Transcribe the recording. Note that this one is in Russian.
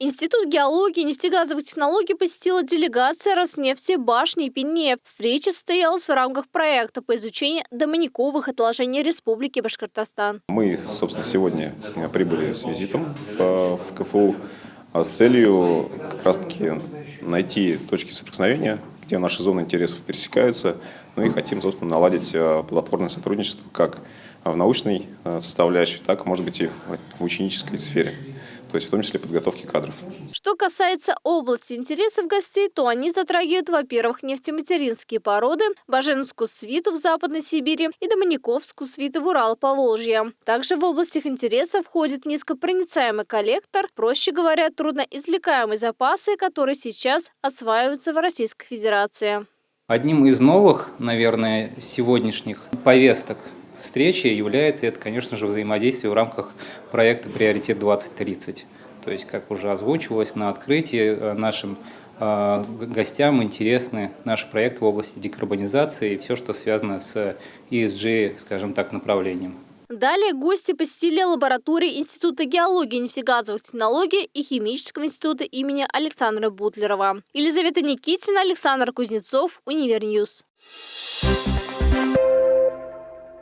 Институт геологии и нефтегазовых технологий посетила делегация Роснефти башни и Пенев. Встреча состоялась в рамках проекта по изучению домониковых отложений Республики Башкортостан. Мы, собственно, сегодня прибыли с визитом в, в КФУ а с целью как раз-таки найти точки соприкосновения, где наши зоны интересов пересекаются, ну и хотим, собственно, наладить а, плодотворное сотрудничество как в научной а, составляющей, так, может быть, и в ученической сфере то есть в том числе подготовки кадров. Что касается области интересов гостей, то они затрагивают, во-первых, нефтематеринские породы, Баженскую свиту в Западной Сибири и Домониковскую свиту в Урал-Поволжье. Также в область их интересов входит низкопроницаемый коллектор, проще говоря, трудноизвлекаемые запасы, которые сейчас осваиваются в Российской Федерации. Одним из новых, наверное, сегодняшних повесток встречи является, это, конечно же, взаимодействие в рамках проекта «Приоритет-2030». То есть, как уже озвучивалось на открытии, э, нашим э, гостям интересны наши проекты в области декарбонизации и все, что связано с ESG, скажем так, направлением. Далее гости посетили лаборатории Института геологии нефтегазовых технологий и Химического института имени Александра Бутлерова. Елизавета Никитина, Александр Кузнецов, Универньюз. Thank you.